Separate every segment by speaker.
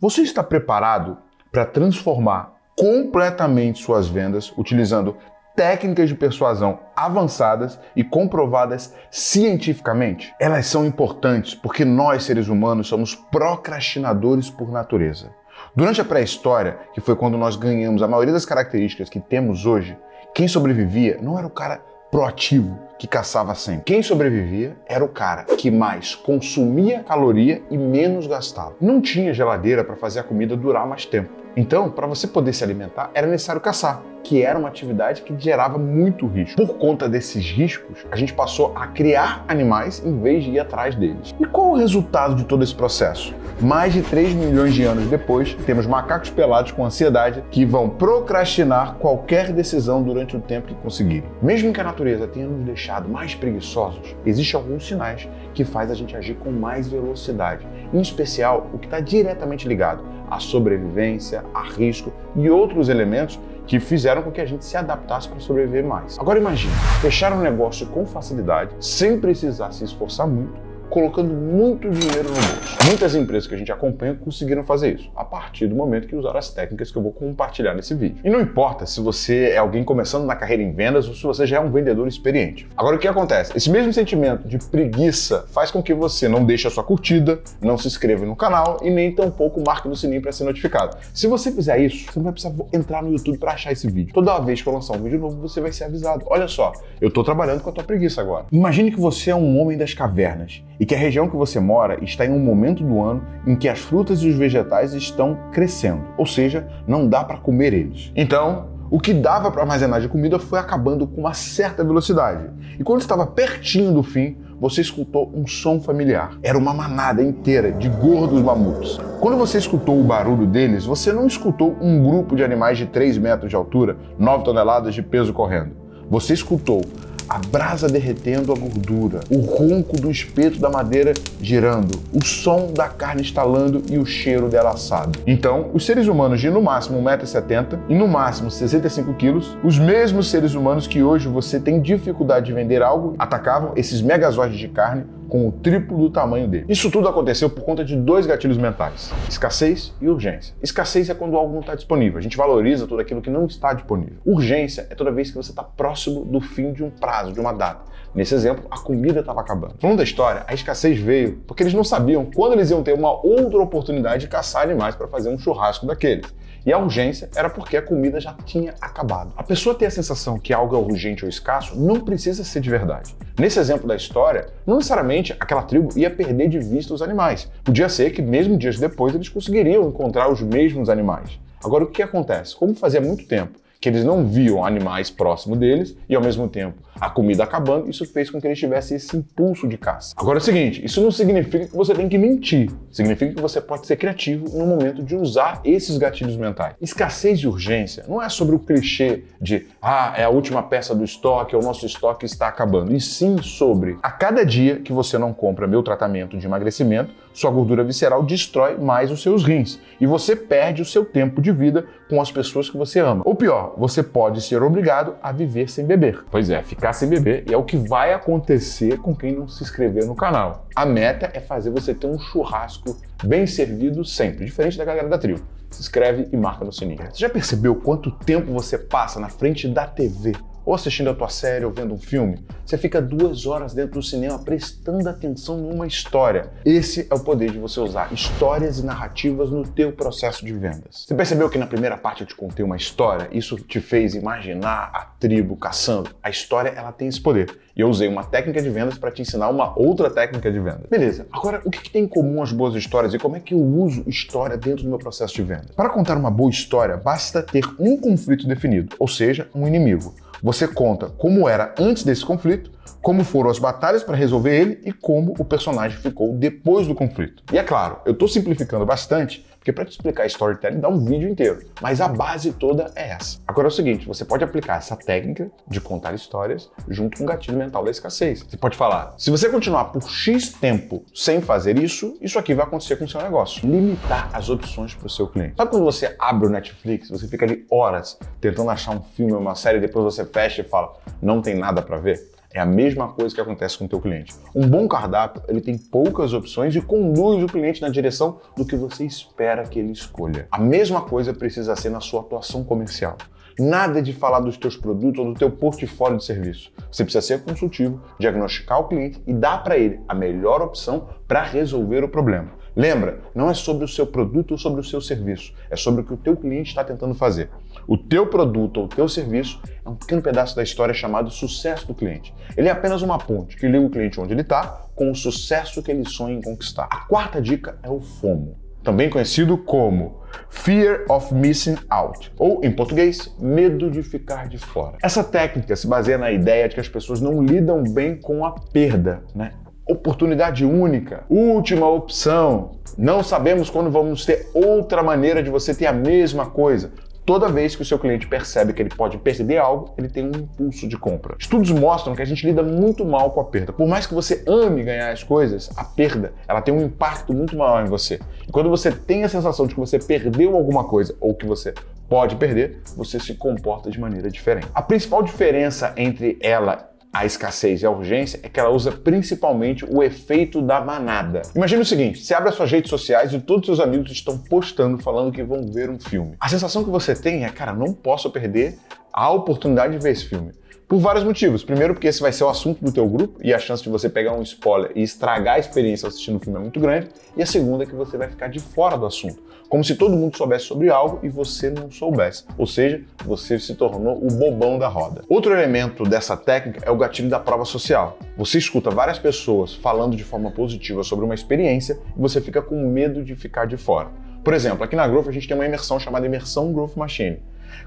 Speaker 1: Você está preparado para transformar completamente suas vendas utilizando técnicas de persuasão avançadas e comprovadas cientificamente? Elas são importantes porque nós, seres humanos, somos procrastinadores por natureza. Durante a pré-história, que foi quando nós ganhamos a maioria das características que temos hoje, quem sobrevivia não era o cara proativo que caçava sempre. Quem sobrevivia era o cara que mais consumia caloria e menos gastava. Não tinha geladeira para fazer a comida durar mais tempo. Então, para você poder se alimentar, era necessário caçar, que era uma atividade que gerava muito risco. Por conta desses riscos, a gente passou a criar animais em vez de ir atrás deles. E qual o resultado de todo esse processo? Mais de 3 milhões de anos depois, temos macacos pelados com ansiedade que vão procrastinar qualquer decisão durante o tempo que conseguirem. Mesmo que a natureza tenha nos deixado mais preguiçosos, existem alguns sinais que faz a gente agir com mais velocidade, em especial o que está diretamente ligado à sobrevivência, a risco e outros elementos que fizeram com que a gente se adaptasse para sobreviver mais. Agora imagine, fechar um negócio com facilidade, sem precisar se esforçar muito, colocando muito dinheiro no bolso. Muitas empresas que a gente acompanha conseguiram fazer isso, a partir do momento que usaram as técnicas que eu vou compartilhar nesse vídeo. E não importa se você é alguém começando na carreira em vendas ou se você já é um vendedor experiente. Agora o que acontece? Esse mesmo sentimento de preguiça faz com que você não deixe a sua curtida, não se inscreva no canal e nem tampouco marque no sininho para ser notificado. Se você fizer isso, você não vai precisar entrar no YouTube para achar esse vídeo. Toda vez que eu lançar um vídeo novo, você vai ser avisado. Olha só, eu estou trabalhando com a tua preguiça agora. Imagine que você é um homem das cavernas e que a região que você mora está em um momento do ano em que as frutas e os vegetais estão crescendo, ou seja, não dá para comer eles. Então, o que dava para armazenar de comida foi acabando com uma certa velocidade. E quando estava pertinho do fim, você escutou um som familiar. Era uma manada inteira de gordos mamutes. Quando você escutou o barulho deles, você não escutou um grupo de animais de 3 metros de altura, 9 toneladas de peso correndo. Você escutou a brasa derretendo a gordura, o ronco do espeto da madeira girando, o som da carne estalando e o cheiro dela assado. Então, os seres humanos de no máximo 1,70m e no máximo 65 quilos, os mesmos seres humanos que hoje você tem dificuldade de vender algo, atacavam esses megazordes de carne com o triplo do tamanho dele. Isso tudo aconteceu por conta de dois gatilhos mentais: escassez e urgência. Escassez é quando algo não está disponível, a gente valoriza tudo aquilo que não está disponível. Urgência é toda vez que você está próximo do fim de um prazo, de uma data. Nesse exemplo, a comida estava acabando. Falando da história, a escassez veio porque eles não sabiam quando eles iam ter uma outra oportunidade de caçar animais para fazer um churrasco daqueles. E a urgência era porque a comida já tinha acabado. A pessoa ter a sensação que algo é urgente ou escasso não precisa ser de verdade. Nesse exemplo da história, não necessariamente aquela tribo ia perder de vista os animais. Podia ser que mesmo dias depois eles conseguiriam encontrar os mesmos animais. Agora o que acontece? Como fazia muito tempo que eles não viam animais próximo deles e ao mesmo tempo a comida acabando, isso fez com que eles tivessem esse impulso de caça. Agora é o seguinte, isso não significa que você tem que mentir, significa que você pode ser criativo no momento de usar esses gatilhos mentais. Escassez e urgência não é sobre o clichê de ah, é a última peça do estoque, o nosso estoque está acabando, e sim sobre a cada dia que você não compra meu tratamento de emagrecimento, sua gordura visceral destrói mais os seus rins e você perde o seu tempo de vida com as pessoas que você ama. Ou pior, você pode ser obrigado a viver sem beber. Pois é, ficar sem beber é o que vai acontecer com quem não se inscrever no canal. A meta é fazer você ter um churrasco bem servido sempre, diferente da galera da trio. Se inscreve e marca no sininho. Você já percebeu quanto tempo você passa na frente da TV ou assistindo a tua série ou vendo um filme, você fica duas horas dentro do cinema prestando atenção numa história. Esse é o poder de você usar histórias e narrativas no teu processo de vendas. Você percebeu que na primeira parte eu te contei uma história? Isso te fez imaginar a tribo caçando? A história ela tem esse poder. E eu usei uma técnica de vendas para te ensinar uma outra técnica de vendas. Beleza, agora o que, que tem em comum as boas histórias e como é que eu uso história dentro do meu processo de vendas? Para contar uma boa história, basta ter um conflito definido, ou seja, um inimigo. Você conta como era antes desse conflito, como foram as batalhas para resolver ele e como o personagem ficou depois do conflito. E é claro, eu estou simplificando bastante, porque para te explicar storytelling dá um vídeo inteiro, mas a base toda é essa. Agora é o seguinte, você pode aplicar essa técnica de contar histórias junto com o gatilho mental da escassez. Você pode falar, se você continuar por X tempo sem fazer isso, isso aqui vai acontecer com o seu negócio. Limitar as opções para o seu cliente. Sabe quando você abre o Netflix, você fica ali horas tentando achar um filme ou uma série, depois você fecha e fala, não tem nada para ver? É a mesma coisa que acontece com o teu cliente. Um bom cardápio, ele tem poucas opções e conduz o cliente na direção do que você espera que ele escolha. A mesma coisa precisa ser na sua atuação comercial. Nada de falar dos teus produtos ou do teu portfólio de serviço. Você precisa ser consultivo, diagnosticar o cliente e dar para ele a melhor opção para resolver o problema. Lembra, não é sobre o seu produto ou sobre o seu serviço, é sobre o que o teu cliente está tentando fazer. O teu produto ou o teu serviço é um pequeno pedaço da história chamado sucesso do cliente. Ele é apenas uma ponte que liga o cliente onde ele está com o sucesso que ele sonha em conquistar. A quarta dica é o FOMO, também conhecido como Fear of Missing Out, ou em português, medo de ficar de fora. Essa técnica se baseia na ideia de que as pessoas não lidam bem com a perda, né? Oportunidade única, última opção. Não sabemos quando vamos ter outra maneira de você ter a mesma coisa. Toda vez que o seu cliente percebe que ele pode perder algo, ele tem um impulso de compra. Estudos mostram que a gente lida muito mal com a perda. Por mais que você ame ganhar as coisas, a perda ela tem um impacto muito maior em você. E quando você tem a sensação de que você perdeu alguma coisa ou que você pode perder, você se comporta de maneira diferente. A principal diferença entre ela a escassez e a urgência é que ela usa principalmente o efeito da manada. Imagina o seguinte, você abre as suas redes sociais e todos os seus amigos estão postando falando que vão ver um filme. A sensação que você tem é, cara, não posso perder a oportunidade de ver esse filme. Por vários motivos. Primeiro, porque esse vai ser o assunto do teu grupo e a chance de você pegar um spoiler e estragar a experiência assistindo o filme é muito grande. E a segunda é que você vai ficar de fora do assunto. Como se todo mundo soubesse sobre algo e você não soubesse. Ou seja, você se tornou o bobão da roda. Outro elemento dessa técnica é o gatilho da prova social. Você escuta várias pessoas falando de forma positiva sobre uma experiência e você fica com medo de ficar de fora. Por exemplo, aqui na Growth a gente tem uma imersão chamada Imersão Growth Machine.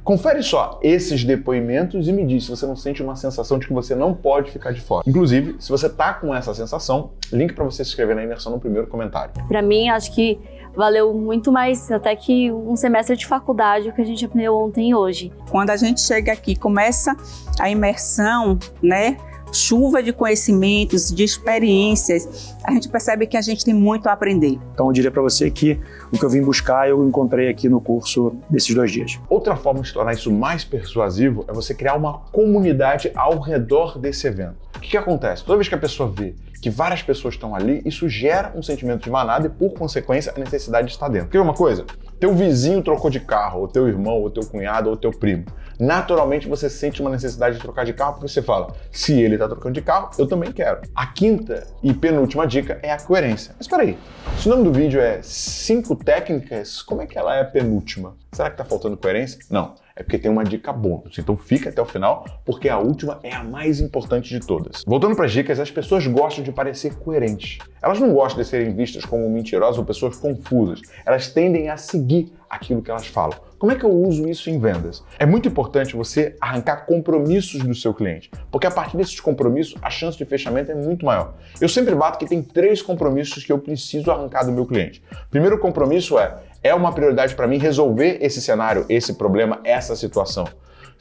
Speaker 1: Confere só esses depoimentos e me diz se você não sente uma sensação de que você não pode ficar de fora. Inclusive, se você tá com essa sensação, link para você se inscrever na imersão no primeiro comentário.
Speaker 2: Para mim, acho que valeu muito mais até que um semestre de faculdade o que a gente aprendeu ontem e hoje.
Speaker 3: Quando a gente chega aqui, começa a imersão, né? chuva de conhecimentos, de experiências, a gente percebe que a gente tem muito a aprender.
Speaker 4: Então eu diria para você que o que eu vim buscar eu encontrei aqui no curso desses dois dias.
Speaker 1: Outra forma de tornar isso mais persuasivo é você criar uma comunidade ao redor desse evento. O que, que acontece? Toda vez que a pessoa vê que várias pessoas estão ali, isso gera um sentimento de manada e, por consequência, a necessidade de estar dentro. Quer uma coisa? Teu vizinho trocou de carro, ou teu irmão, ou teu cunhado, ou teu primo. Naturalmente você sente uma necessidade de trocar de carro porque você fala, se ele está trocando de carro, eu também quero. A quinta e penúltima dica é a coerência. Mas espera aí, se o nome do vídeo é 5 técnicas, como é que ela é a penúltima? Será que está faltando coerência? Não é porque tem uma dica bônus. Então fica até o final, porque a última é a mais importante de todas. Voltando para as dicas, as pessoas gostam de parecer coerentes. Elas não gostam de serem vistas como mentirosas ou pessoas confusas. Elas tendem a seguir aquilo que elas falam. Como é que eu uso isso em vendas? É muito importante você arrancar compromissos do seu cliente, porque a partir desses compromissos a chance de fechamento é muito maior. Eu sempre bato que tem três compromissos que eu preciso arrancar do meu cliente. Primeiro compromisso é é uma prioridade para mim resolver esse cenário, esse problema, essa situação.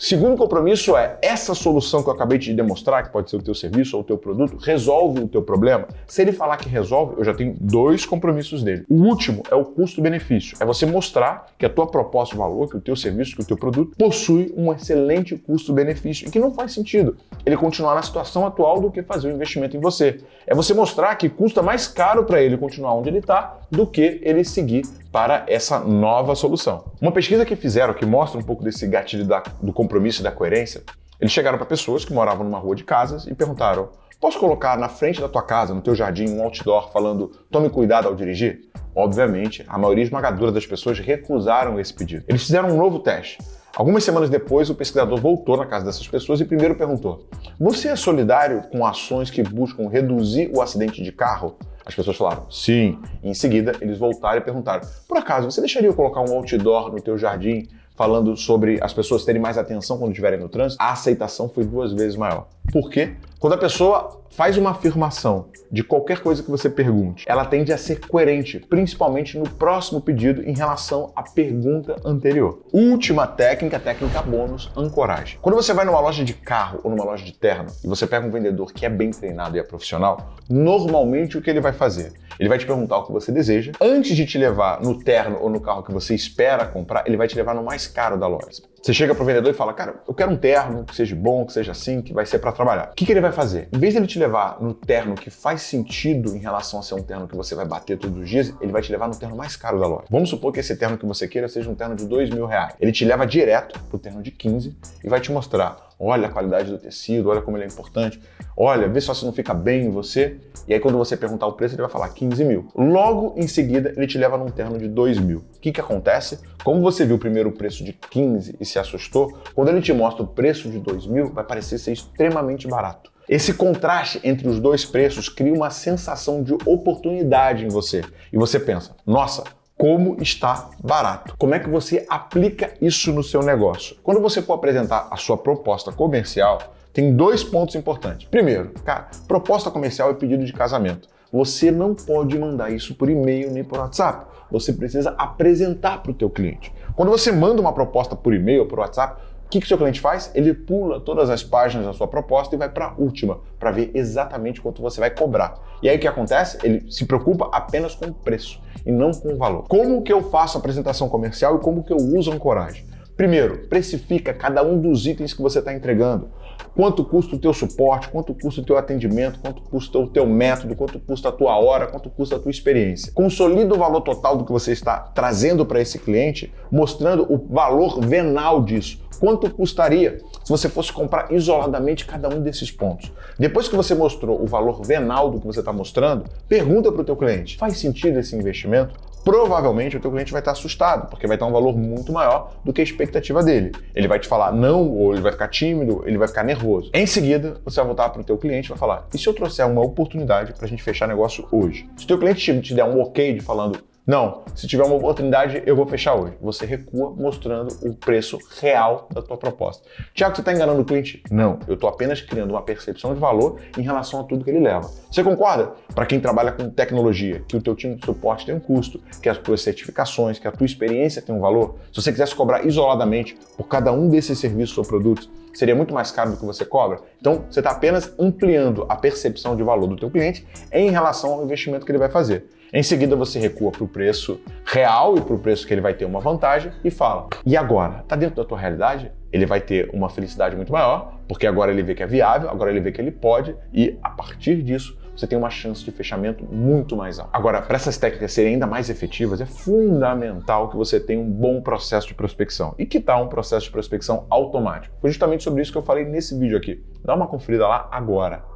Speaker 1: Segundo compromisso é essa solução que eu acabei de demonstrar, que pode ser o teu serviço ou o teu produto, resolve o teu problema. Se ele falar que resolve, eu já tenho dois compromissos dele. O último é o custo-benefício. É você mostrar que a tua proposta de valor, que o teu serviço, que o teu produto possui um excelente custo-benefício e que não faz sentido ele continuar na situação atual do que fazer o um investimento em você. É você mostrar que custa mais caro para ele continuar onde ele está do que ele seguir para essa nova solução. Uma pesquisa que fizeram que mostra um pouco desse gatilho da, do compromisso e da coerência, eles chegaram para pessoas que moravam numa rua de casas e perguntaram: posso colocar na frente da tua casa, no teu jardim, um outdoor falando tome cuidado ao dirigir? Obviamente, a maioria esmagadora das pessoas recusaram esse pedido. Eles fizeram um novo teste. Algumas semanas depois, o pesquisador voltou na casa dessas pessoas e primeiro perguntou: Você é solidário com ações que buscam reduzir o acidente de carro? As pessoas falaram sim. E em seguida, eles voltaram e perguntaram: Por acaso, você deixaria eu colocar um outdoor no teu jardim falando sobre as pessoas terem mais atenção quando estiverem no trânsito? A aceitação foi duas vezes maior. Por quê? Quando a pessoa faz uma afirmação de qualquer coisa que você pergunte, ela tende a ser coerente, principalmente no próximo pedido em relação à pergunta anterior. Última técnica, técnica bônus, ancoragem. Quando você vai numa loja de carro ou numa loja de terno e você pega um vendedor que é bem treinado e é profissional, normalmente o que ele vai fazer? Ele vai te perguntar o que você deseja. Antes de te levar no terno ou no carro que você espera comprar, ele vai te levar no mais caro da loja. Você chega pro vendedor e fala, cara, eu quero um terno que seja bom, que seja assim, que vai ser para trabalhar. O que, que ele vai fazer? Em vez de ele te levar no terno que faz sentido em relação a ser um terno que você vai bater todos os dias, ele vai te levar no terno mais caro da loja. Vamos supor que esse terno que você queira seja um terno de dois mil reais. Ele te leva direto pro terno de 15 e vai te mostrar olha a qualidade do tecido, olha como ele é importante, olha, vê só se não fica bem em você. E aí quando você perguntar o preço, ele vai falar 15 mil. Logo em seguida, ele te leva num terno de 2 mil. O que, que acontece? Como você viu primeiro o preço de 15 e se assustou, quando ele te mostra o preço de 2 mil, vai parecer ser extremamente barato. Esse contraste entre os dois preços cria uma sensação de oportunidade em você. E você pensa, nossa, como está barato. Como é que você aplica isso no seu negócio? Quando você for apresentar a sua proposta comercial, tem dois pontos importantes. Primeiro, cara, proposta comercial é pedido de casamento. Você não pode mandar isso por e-mail nem por WhatsApp. Você precisa apresentar para o teu cliente. Quando você manda uma proposta por e-mail ou por WhatsApp, o que, que seu cliente faz? Ele pula todas as páginas da sua proposta e vai para a última, para ver exatamente quanto você vai cobrar. E aí o que acontece? Ele se preocupa apenas com o preço e não com o valor. Como que eu faço a apresentação comercial e como que eu uso a ancoragem? Primeiro, precifica cada um dos itens que você está entregando. Quanto custa o teu suporte, quanto custa o teu atendimento, quanto custa o teu método, quanto custa a tua hora, quanto custa a tua experiência. Consolida o valor total do que você está trazendo para esse cliente, mostrando o valor venal disso. Quanto custaria se você fosse comprar isoladamente cada um desses pontos? Depois que você mostrou o valor venal do que você está mostrando, pergunta para o teu cliente, faz sentido esse investimento? Provavelmente o teu cliente vai estar assustado, porque vai estar um valor muito maior do que a expectativa dele. Ele vai te falar não, ou ele vai ficar tímido, ele vai ficar nervoso. Em seguida, você vai voltar para o teu cliente e vai falar, e se eu trouxer uma oportunidade para a gente fechar negócio hoje? Se o teu cliente te der um ok de falando, não, se tiver uma oportunidade, eu vou fechar hoje. Você recua mostrando o preço real da tua proposta. Tiago, você está enganando o cliente? Não, eu estou apenas criando uma percepção de valor em relação a tudo que ele leva. Você concorda? Para quem trabalha com tecnologia, que o teu time de suporte tem um custo, que as tuas certificações, que a tua experiência tem um valor, se você quisesse cobrar isoladamente por cada um desses serviços ou produtos, seria muito mais caro do que você cobra. Então, você está apenas ampliando a percepção de valor do teu cliente em relação ao investimento que ele vai fazer. Em seguida, você recua para o preço real e para o preço que ele vai ter uma vantagem e fala: e agora? Está dentro da tua realidade? Ele vai ter uma felicidade muito maior, porque agora ele vê que é viável, agora ele vê que ele pode, e a partir disso você tem uma chance de fechamento muito mais alta. Agora, para essas técnicas serem ainda mais efetivas, é fundamental que você tenha um bom processo de prospecção. E que tal um processo de prospecção automático? Foi justamente sobre isso que eu falei nesse vídeo aqui. Dá uma conferida lá agora